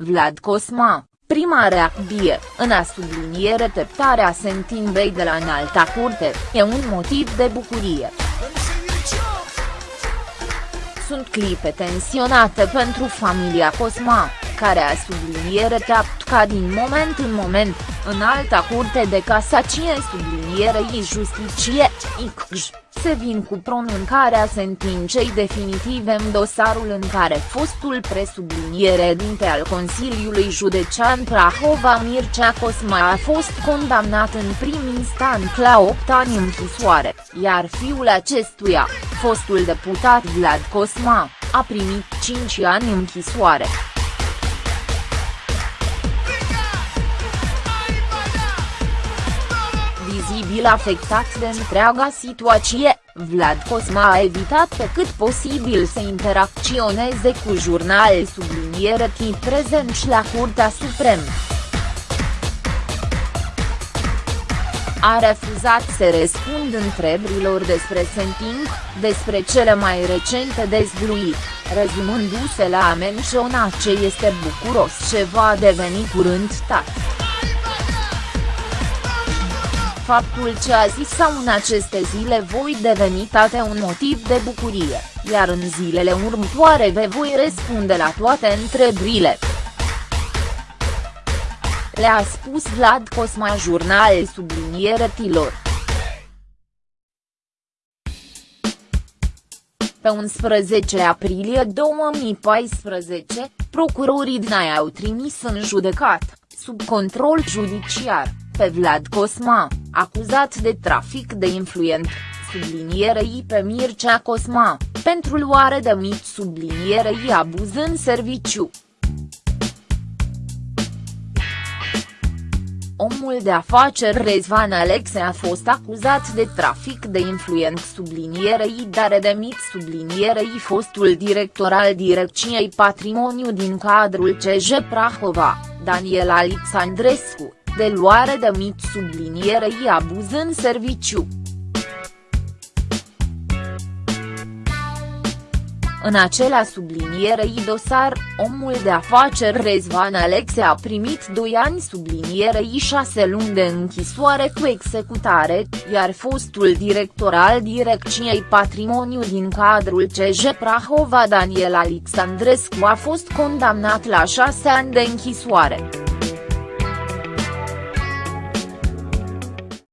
Vlad Cosma, prima reacție, în a subliniere teptarea sentinței de la înalta curte, e un motiv de bucurie. Sunt clipe tensionate pentru familia Cosma, care a subliniere teapt ca din moment în moment, în alta curte de casacie sublinierei justicie, ICJ se vin cu pronuncarea sentinței definitive în dosarul în care fostul presubliniere dinte al Consiliului Județean Prahova Mircea Cosma a fost condamnat în prim instant la 8 ani închisoare, iar fiul acestuia, fostul deputat Vlad Cosma, a primit 5 ani închisoare. Vizibil afectat de întreaga situație, Vlad Cosma a evitat pe cât posibil să interacționeze cu jurnale subliniere timp prezenți la Curtea Supremă. a refuzat să răspund întrebărilor despre Senting, despre cele mai recente dezvluiri, rezumându-se la a menționa ce este bucuros ce va deveni curând tat faptul ce a zis sau în aceste zile voi deveni tate un motiv de bucurie, iar în zilele următoare vă voi răspunde la toate întrebările. Le-a spus Vlad Cosma jurnal subliniere tilor. Pe 11 aprilie 2014, procurorii Dnai au trimis în judecat, sub control judiciar, pe Vlad Cosma, acuzat de trafic de influent, sublinierei pe Mircea Cosma, pentru luare de mit sublinierei abuz în serviciu. Omul de afaceri Rezvan Alexe a fost acuzat de trafic de influent sublinierei dare de mit sublinierei fostul director al Direcției Patrimoniu din cadrul CJ Prahova, Daniel Alexandrescu, de luare de mit sublinierei abuz în serviciu. În acela sublinierei dosar, omul de afaceri Rezvan Alexe a primit 2 ani sublinierei 6 luni de închisoare cu executare, iar fostul director al Direcției Patrimoniu din cadrul CJ Prahova Daniel Alexandrescu a fost condamnat la 6 ani de închisoare.